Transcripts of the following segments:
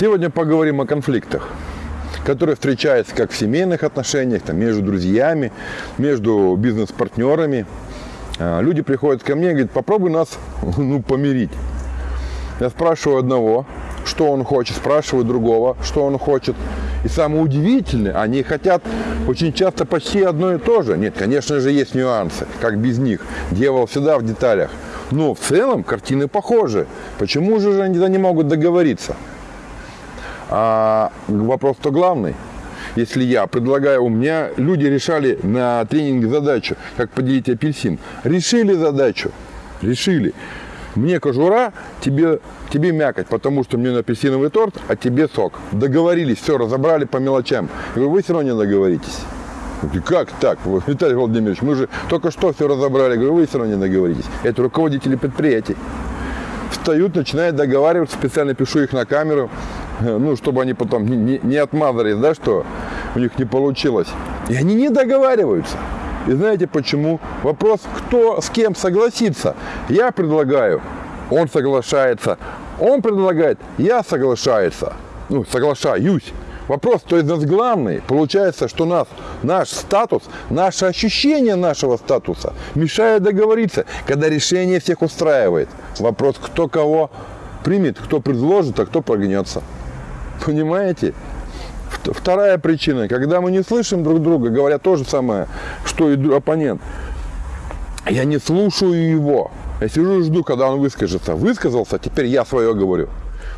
Сегодня поговорим о конфликтах, которые встречаются как в семейных отношениях, там, между друзьями, между бизнес-партнерами. А, Люди приходят ко мне и говорят, попробуй нас ну, помирить. Я спрашиваю одного, что он хочет, спрашиваю другого, что он хочет. И самое удивительное, они хотят очень часто почти одно и то же. Нет, конечно же, есть нюансы, как без них. Дьявол всегда в деталях. Но в целом картины похожи. Почему же они не могут договориться? А вопрос-то главный. Если я предлагаю, у меня люди решали на тренинге задачу, как поделить апельсин. Решили задачу, решили. Мне кожура, тебе, тебе мякоть, потому что мне на апельсиновый торт, а тебе сок. Договорились, все, разобрали по мелочам. Говорю, вы все равно не договоритесь. Как так, Виталий Владимирович, мы же только что все разобрали. Говорю, вы все равно не договоритесь. Это руководители предприятий. Встают, начинают договариваться, специально пишу их на камеру, ну, чтобы они потом не, не, не отмазались, да, что у них не получилось. И они не договариваются. И знаете почему? Вопрос, кто с кем согласится. Я предлагаю, он соглашается. Он предлагает, я соглашается. Ну, соглашаюсь. Вопрос, кто из нас главный? Получается, что нас, наш статус, наше ощущение нашего статуса мешает договориться, когда решение всех устраивает. Вопрос, кто кого примет, кто предложит, а кто прогнется. Понимаете? Вт- Вторая причина, когда мы не слышим друг друга, говоря то же самое, что и оппонент, я не слушаю его. Я сижу и жду, когда он выскажется. Высказался, теперь я свое говорю.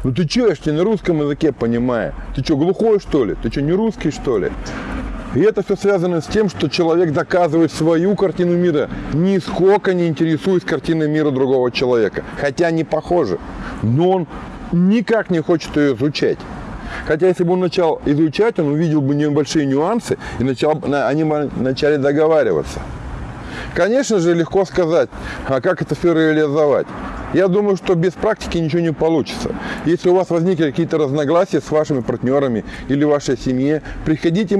Ну ты что, я ж тебя на русском языке понимаю. Ты что, глухой что ли? Ты что, не русский что ли? И это все связано с тем, что человек доказывает свою картину мира, нисколько не интересуясь картиной мира другого человека. Хотя они похожи. Но он никак не хочет ее изучать. Хотя если бы он начал изучать, он увидел бы небольшие нюансы, и начал, на- они бы начали договариваться. Конечно же, легко сказать, а как это все реализовать. Я думаю, что без практики ничего не получится. Если у вас возникли какие-то разногласия с вашими партнерами или вашей семье, приходите,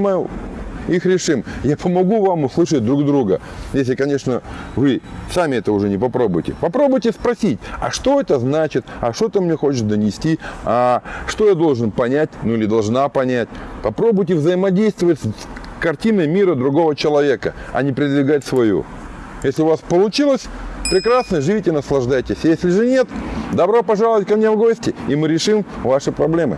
их решим. Я помогу вам услышать друг друга. Если, конечно, вы сами это уже не попробуете. Попробуйте спросить, а что это значит, а что ты мне хочешь донести, а что я должен понять, ну или должна понять. Попробуйте взаимодействовать с картиной мира другого человека, а не продвигать свою. Если у вас получилось, прекрасно, живите, наслаждайтесь. Если же нет, добро пожаловать ко мне в гости, и мы решим ваши проблемы.